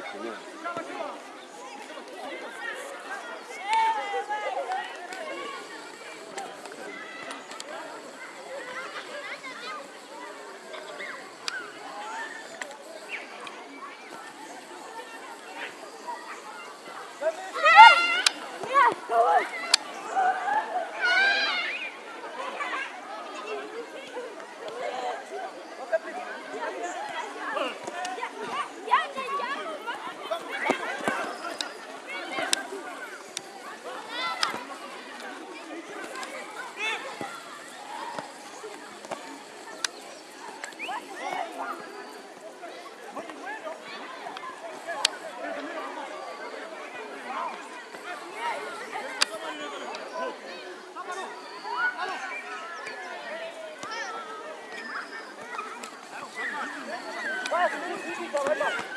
gukoresha imana Let me 快，你你你干嘛呢？